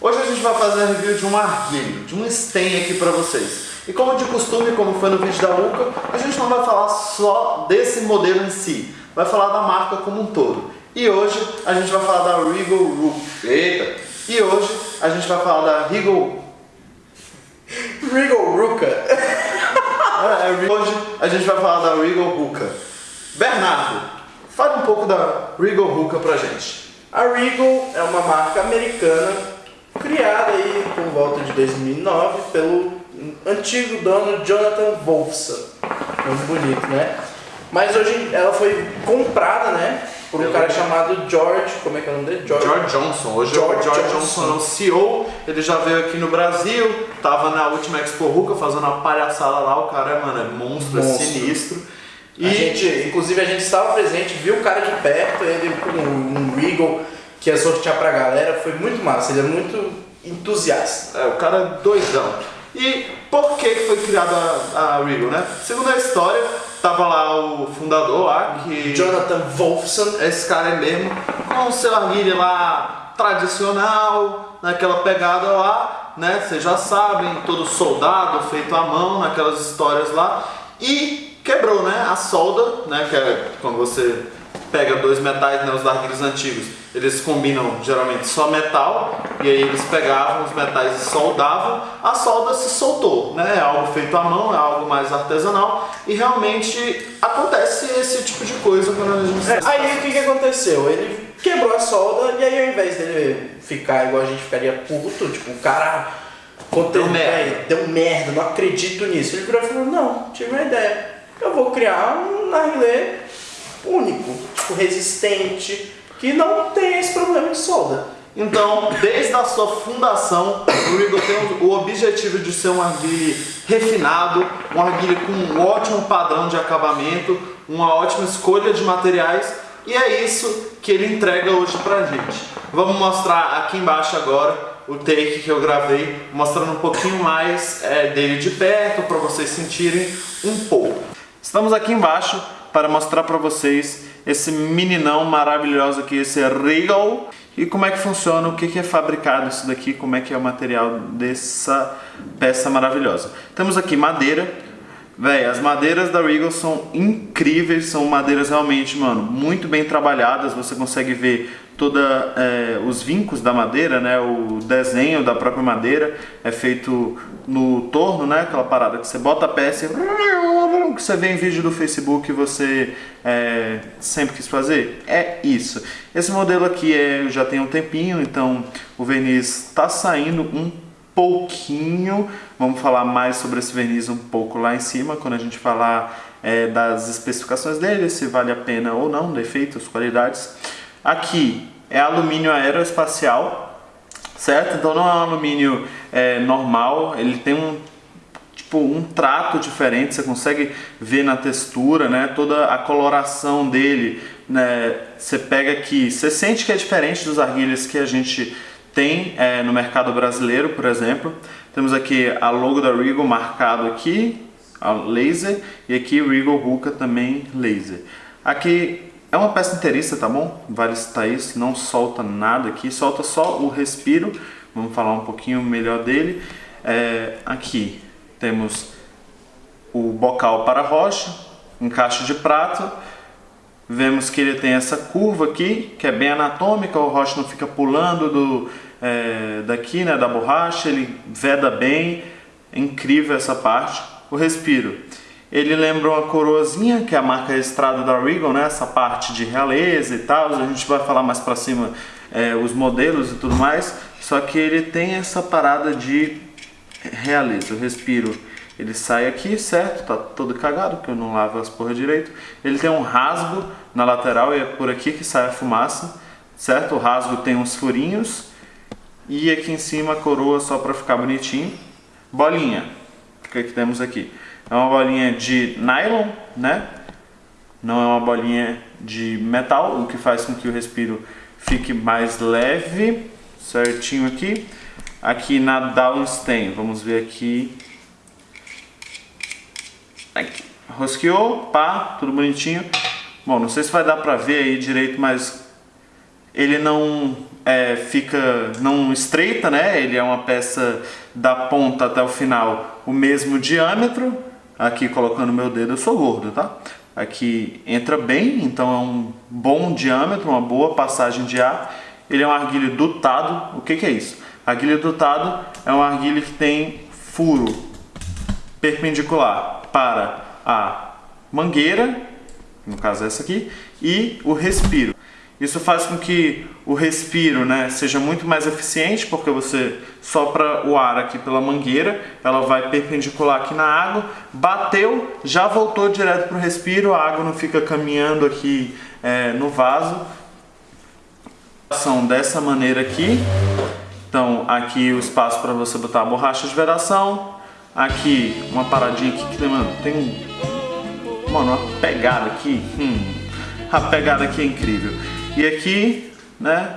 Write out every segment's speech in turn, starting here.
Hoje a gente vai fazer a review de um arguilho, de um stem aqui pra vocês. E como de costume, como foi no vídeo da Uca, a gente não vai falar só desse modelo em si, vai falar da marca como um todo. E hoje a gente vai falar da Regal Ruka. Eita! E hoje a gente vai falar da Regal... Regal Ruka. É, hoje a gente vai falar da Regal Ruka. Bernardo, fale um pouco da Regal Ruka pra gente. A Regal é uma marca americana criada aí por volta de 2009 pelo antigo dono Jonathan Wolfson. Muito bonito, né? Mas hoje ela foi comprada, né? Por um cara chamado George, como é que é o nome dele? George, George Johnson. Hoje George, o George Johnson. É o CEO, ele já veio aqui no Brasil, tava na última Expo Ruka fazendo uma palhaçada lá, o cara, mano, é monstro, é monstro. é sinistro. E... A gente, inclusive a gente estava presente, viu o cara de perto, ele com um, um Regal que ia sortear pra galera, foi muito massa, ele é muito entusiasta. É, o cara é doidão. E por que foi criada a, a Regal, né? Segundo a história, tava lá o fundador lá, que... Jonathan Wolfson. Esse cara é mesmo, com o seu arguilho lá tradicional, naquela pegada lá, né? Vocês já sabem, todo soldado feito à mão, naquelas histórias lá. E quebrou, né? A solda, né? Que é quando você pega dois metais, né? Os arguilhos antigos eles combinam geralmente só metal e aí eles pegavam os metais e soldavam, a solda se soltou, né? É algo feito à mão, é algo mais artesanal e realmente acontece esse tipo de coisa quando a gente... É, aí o que, que aconteceu? Ele quebrou a solda e aí ao invés dele ficar igual a gente ficaria puto, tipo, o cara deu merda. deu merda, não acredito nisso. Ele virou e falou, não, tive uma ideia, eu vou criar um narguilé único, tipo, resistente, que não tem esse problema de solda. Então, desde a sua fundação, o Regal tem o objetivo de ser um arguile refinado, um arguile com um ótimo padrão de acabamento, uma ótima escolha de materiais e é isso que ele entrega hoje pra gente. Vamos mostrar aqui embaixo agora o take que eu gravei, mostrando um pouquinho mais é, dele de perto para vocês sentirem um pouco. Estamos aqui embaixo para mostrar para vocês esse meninão maravilhoso aqui, esse Regal. E como é que funciona, o que é fabricado isso daqui, como é que é o material dessa peça maravilhosa. Temos aqui madeira. Véi, as madeiras da Regal são incríveis, são madeiras realmente, mano, muito bem trabalhadas. Você consegue ver toda é, os vincos da madeira, né, o desenho da própria madeira é feito no torno, né, aquela parada que você bota a peça e que você vê em vídeo do Facebook e você é, sempre quis fazer. É isso. Esse modelo aqui é, já tem um tempinho, então o verniz está saindo um pouquinho. Vamos falar mais sobre esse verniz um pouco lá em cima, quando a gente falar é, das especificações dele, se vale a pena ou não, defeitos, qualidades. Aqui é alumínio aeroespacial, certo? Então não é um alumínio é, normal, ele tem um tipo um trato diferente, você consegue ver na textura, né? Toda a coloração dele, né? Você pega aqui, você sente que é diferente dos arguilhas que a gente tem é, no mercado brasileiro, por exemplo. Temos aqui a logo da Regal marcado aqui, a laser, e aqui Regal Ruka também laser. Aqui é uma peça inteiriça, tá bom? Vale citar isso, não solta nada aqui, solta só o respiro. Vamos falar um pouquinho melhor dele. É, aqui temos o bocal para rocha, encaixe de prato. Vemos que ele tem essa curva aqui, que é bem anatômica, o rocha não fica pulando do, é, daqui, né, da borracha, ele veda bem, é incrível essa parte. O respiro ele lembra uma coroazinha, que é a marca registrada da Regal, né? Essa parte de realeza e tal. A gente vai falar mais pra cima é, os modelos e tudo mais. Só que ele tem essa parada de realeza. O respiro, ele sai aqui, certo? Tá todo cagado, porque eu não lavo as porra direito. Ele tem um rasgo na lateral e é por aqui que sai a fumaça, certo? O rasgo tem uns furinhos. E aqui em cima a coroa só pra ficar bonitinho. Bolinha, o que, é que temos aqui? É uma bolinha de nylon, né? Não é uma bolinha de metal, o que faz com que o respiro fique mais leve, certinho aqui. Aqui na Downstain, vamos ver aqui. aqui. Rosqueou, pá, tudo bonitinho. Bom, não sei se vai dar pra ver aí direito, mas ele não é, fica, não estreita, né? Ele é uma peça da ponta até o final o mesmo diâmetro. Aqui colocando meu dedo, eu sou gordo, tá? Aqui entra bem, então é um bom diâmetro, uma boa passagem de ar. Ele é um arguilho dutado. O que, que é isso? Arguilho dutado é um arguilho que tem furo perpendicular para a mangueira, no caso essa aqui, e o respiro. Isso faz com que o respiro né, seja muito mais eficiente, porque você sopra o ar aqui pela mangueira, ela vai perpendicular aqui na água, bateu, já voltou direto para o respiro, a água não fica caminhando aqui é, no vaso. São dessa maneira aqui, então aqui o espaço para você botar a borracha de vedação, aqui uma paradinha aqui que mano, tem um, mano, uma pegada aqui, hum, a pegada aqui é incrível. E aqui, né,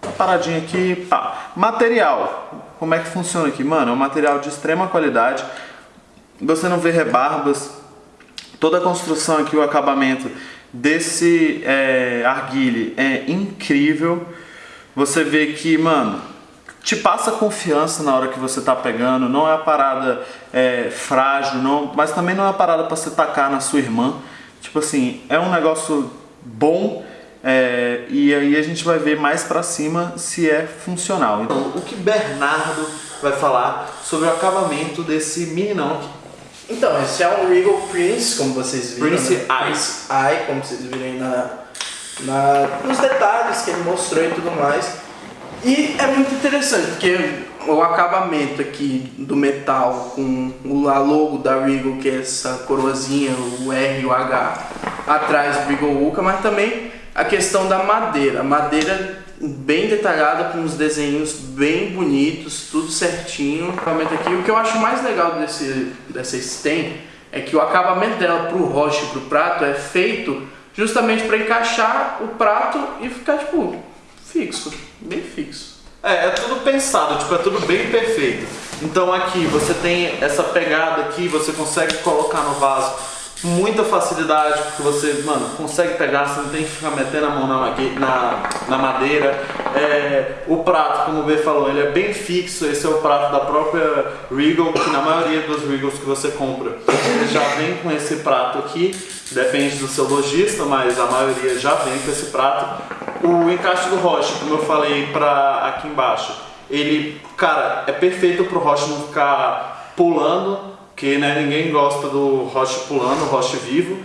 uma paradinha aqui, pá. Material, como é que funciona aqui? Mano, é um material de extrema qualidade, você não vê rebarbas, toda a construção aqui, o acabamento desse é, é incrível. Você vê que, mano, te passa confiança na hora que você tá pegando, não é a parada é, frágil, não, mas também não é a parada para você tacar na sua irmã. Tipo assim, é um negócio bom é, e aí a gente vai ver mais para cima se é funcional. Então, o que Bernardo vai falar sobre o acabamento desse meninão aqui? Então, esse é um Regal Prince, como vocês viram. Prince né? Eye. Prince Eye, como vocês viram aí na, na, nos detalhes que ele mostrou e tudo mais. E é muito interessante, porque o acabamento aqui do metal com a logo da Regal, que é essa coroazinha, o R e o H, atrás do Regal Uka, mas também a questão da madeira. Madeira bem detalhada, com uns desenhos bem bonitos, tudo certinho. O acabamento aqui, o que eu acho mais legal desse, dessa stem é que o acabamento dela pro roche e pro prato é feito justamente para encaixar o prato e ficar tipo fixo, bem fixo. É, é tudo pensado, tipo, é tudo bem perfeito. Então aqui você tem essa pegada aqui, você consegue colocar no vaso muita facilidade, porque você, mano, consegue pegar, você não tem que ficar metendo a mão na, na, na madeira. É, o prato, como o B falou, ele é bem fixo, esse é o prato da própria Regal, que na maioria dos Regals que você compra, ele já vem com esse prato aqui, depende do seu lojista, mas a maioria já vem com esse prato. O encaixe do roche, como eu falei pra aqui embaixo, ele, cara, é perfeito pro roche não ficar pulando, que né, ninguém gosta do roche pulando, roche vivo.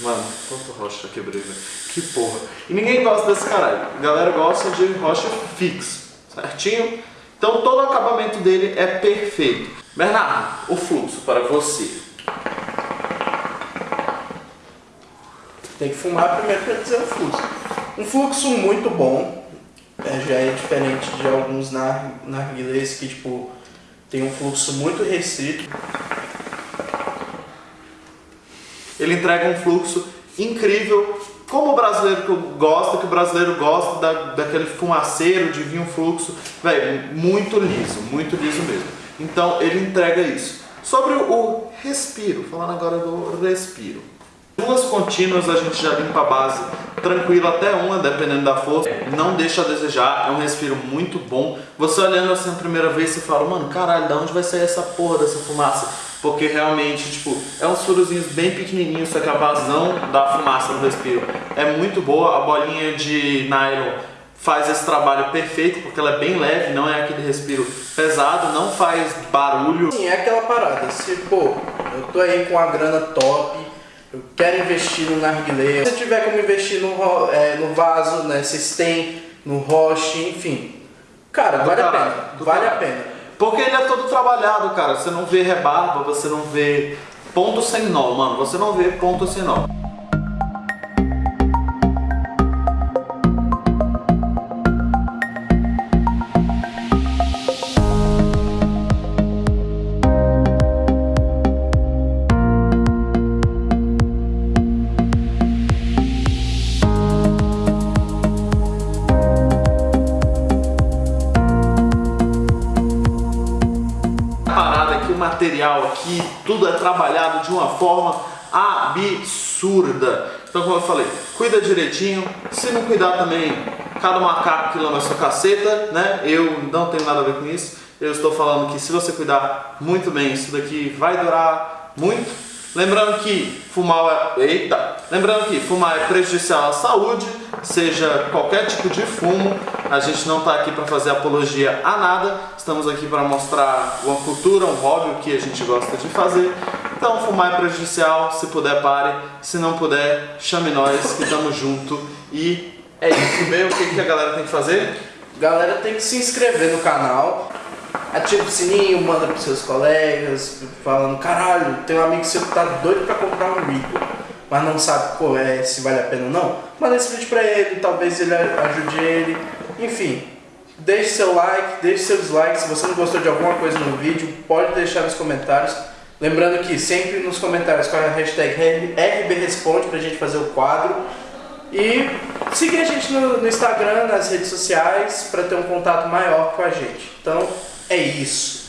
Mano, quanto roche já quebrei, velho. Que porra. E ninguém gosta desse caralho. A galera gosta de roche fixo, certinho? Então todo o acabamento dele é perfeito. Bernardo, o fluxo para você. Tem que fumar primeiro para dizer o fluxo. Um fluxo muito bom. É, já é diferente de alguns narguilés que tipo tem um fluxo muito restrito. Ele entrega um fluxo incrível, como o brasileiro gosta, que o brasileiro gosta da, daquele fumaceiro de vinho fluxo, velho, muito liso, muito liso mesmo. Então ele entrega isso. Sobre o respiro, falando agora do respiro. Duas contínuas a gente já limpa a base tranquilo até uma, dependendo da força. Não deixa a desejar, é um respiro muito bom. Você olhando assim a primeira vez, você fala, mano, caralho, de onde vai sair essa porra dessa fumaça? Porque realmente, tipo, é uns furozinhos bem pequenininhos, só que a vazão da fumaça do respiro é muito boa. A bolinha de nylon faz esse trabalho perfeito, porque ela é bem leve, não é aquele respiro pesado, não faz barulho. Sim, é aquela parada, se, pô, eu tô aí com a grana top, eu quero investir no narguilé. Se tiver como investir no, é, no vaso, né, tem no roche, enfim. Cara, do vale a pena. Vale a pena. Porque ele é todo trabalhado, cara. Você não vê rebarba, você não vê ponto sem nó, mano. Você não vê ponto sem nó. Aqui, tudo é trabalhado de uma forma absurda. Então, como eu falei, cuida direitinho. Se não cuidar também, cada macaco que lama sua caceta, né? Eu não tenho nada a ver com isso. Eu estou falando que se você cuidar muito bem, isso daqui vai durar muito. Lembrando que fumar é... Eita! Lembrando que fumar é prejudicial à saúde, seja qualquer tipo de fumo. A gente não está aqui para fazer apologia a nada. Estamos aqui para mostrar uma cultura, um hobby, o que a gente gosta de fazer. Então fumar é prejudicial, se puder pare, se não puder, chame nós que estamos junto. E é isso mesmo, o que, que a galera tem que fazer? Galera tem que se inscrever no canal, ativa o sininho, manda pros seus colegas, falando, caralho, tem um amigo seu que tá doido pra comprar um Rico, mas não sabe é, se vale a pena ou não. Manda esse vídeo pra ele, talvez ele ajude ele. Enfim, deixe seu like, deixe seus likes. Se você não gostou de alguma coisa no vídeo, pode deixar nos comentários. Lembrando que sempre nos comentários com a hashtag RBResponde pra gente fazer o quadro. E seguir a gente no, no Instagram, nas redes sociais, para ter um contato maior com a gente. Então, é isso.